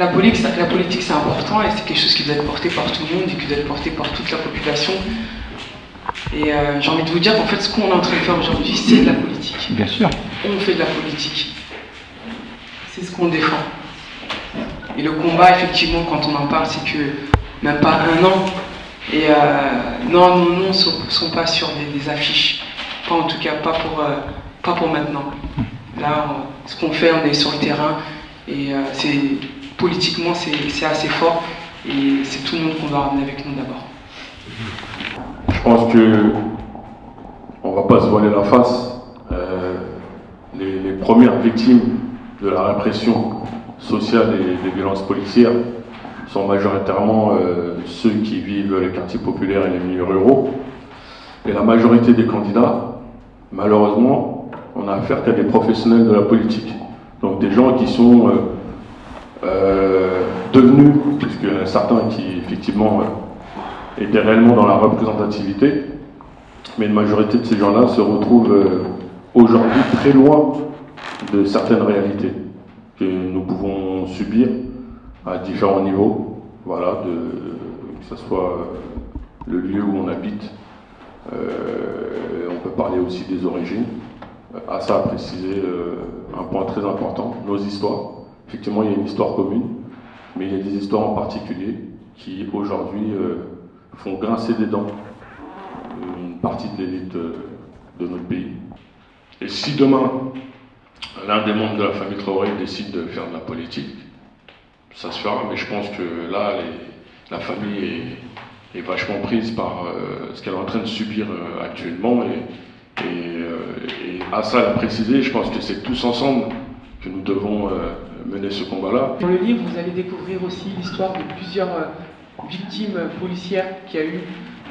la politique, la politique c'est important et c'est quelque chose qui doit être porté par tout le monde et qui doit être porté par toute la population. Et euh, j'ai envie de vous dire qu'en fait, ce qu'on est en train de faire aujourd'hui, c'est de la politique. Bien sûr. On fait de la politique. C'est ce qu'on défend. Et le combat, effectivement, quand on en parle, c'est que même pas un an. Et euh, non, nos noms ne sont, pas sur des, affiches. Pas en tout cas, pas pour, euh, pas pour maintenant. Là, ce qu'on fait, on est sur le terrain. Et c'est politiquement, c'est assez fort. Et c'est tout le monde qu'on va ramener avec nous d'abord. Je pense que on va pas se voiler la face. Euh, les, premières victimes de la répression sociale et des violences policières sont majoritairement euh, ceux qui vivent les quartiers populaires et les milieux ruraux. Et la majorité des candidats, malheureusement, on a affaire qu'à des professionnels de la politique. Donc des gens qui sont euh, devenus, a certains qui effectivement étaient réellement dans la représentativité, mais une majorité de ces gens-là se retrouvent euh, aujourd'hui très loin de certaines réalités que nous pouvons subir à différents niveaux, voilà, que ce soit euh, le lieu où on habite, euh, on peut parler aussi des origines. À ça, à préciser un point très important, nos histoires. Effectivement, il y a une histoire commune, mais il y a des histoires en particulier qui aujourd'hui font grincer des dents une partie de l'élite de notre pays. Et si demain, l'un des membres de la famille Traoré décide de faire de la politique, ça se fera, mais je pense que là, la famille est, vachement prise par euh, ce qu'elle est en train de subir euh, actuellement. Et, euh, à ça, l'a précisé, je pense que c'est tous ensemble que nous devons mener ce combat-là. Dans le livre, vous allez découvrir aussi l'histoire de plusieurs victimes policières qui a eu,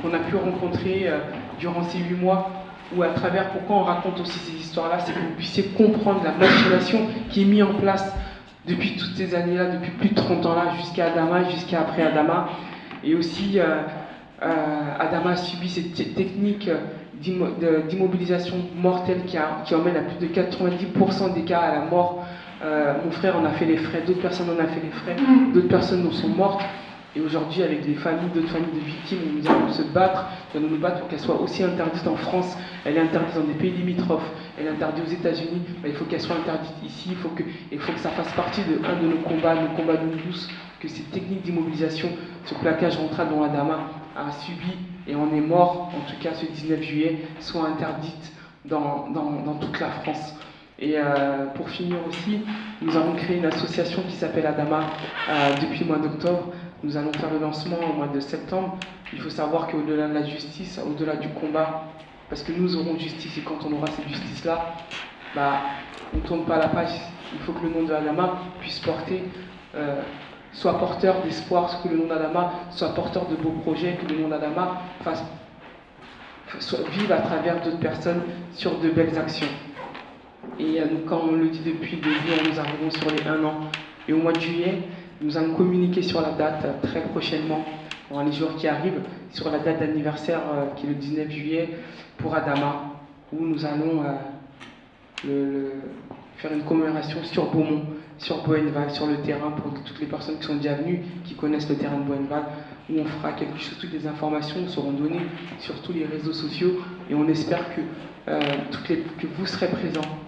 qu'on a pu rencontrer euh, durant ces huit mois, ou à travers pourquoi on raconte aussi ces histoires-là, c'est que vous puissiez comprendre la machination qui est mise en place depuis toutes ces années-là, depuis plus de 30 ans-là, jusqu'à Adama, jusqu'à après Adama. Et aussi, euh, euh, Adama a subi cette technique d'immobilisation mortelle qui, emmène à plus de 90% des cas à la mort. Mon frère en a fait les frais, d'autres personnes en ont fait les frais, mm. d'autres personnes en sont mortes. Et aujourd'hui, avec des familles, d'autres familles de victimes, nous allons se battre, nous allons nous battre pour qu'elle soit aussi interdite en France. Elle est interdite dans des pays limitrophes, elle est interdite aux États-Unis, il faut qu'elle soit interdite ici, il faut, que, il faut que ça fasse partie de un de nos combats, nos combats de nous tous, que ces techniques d'immobilisation, ce plaquage rentral dont Adama a subi et en est mort, en tout cas ce 19 juillet, soient interdites dans, dans, toute la France. Et euh, pour finir aussi, nous avons créé une association qui s'appelle Adama euh, depuis le mois d'octobre nous allons faire le lancement au mois de septembre. Il faut savoir qu'au-delà de la justice, au-delà du combat, parce que nous aurons justice et quand on aura cette justice-là, bah, on ne tourne pas la page. Il faut que le nom de Adama puisse porter, euh, soit porteur d'espoir, que le nom d'Adama soit porteur de beaux projets, que le nom d'Adama vive à travers d'autres personnes sur de belles actions. Et euh, quand on le dit depuis le début, nous arrivons sur les un an. Et au mois de juillet, nous allons communiquer sur la date euh, très prochainement, dans les jours qui arrivent, sur la date d'anniversaire euh, qui est le 19 juillet pour Adama, où nous allons euh, faire une commémoration sur Beaumont, sur Boenval, sur le terrain, pour toutes les personnes qui sont déjà venues, qui connaissent le terrain de Boenval, où on fera quelque chose, toutes les informations seront données sur tous les réseaux sociaux, et on espère que, que vous serez présents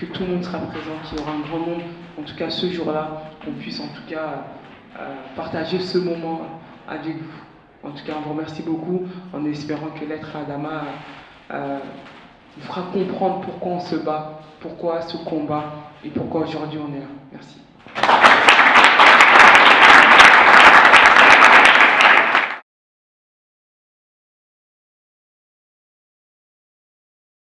que tout le monde sera présent, qu'il y aura un grand nombre, en tout cas ce jour-là, qu'on puisse en tout cas euh, partager ce moment avec vous. En tout cas, on vous remercie beaucoup en espérant que l'être Adama euh, vous fera comprendre pourquoi on se bat, pourquoi ce combat et pourquoi aujourd'hui on est là. Merci.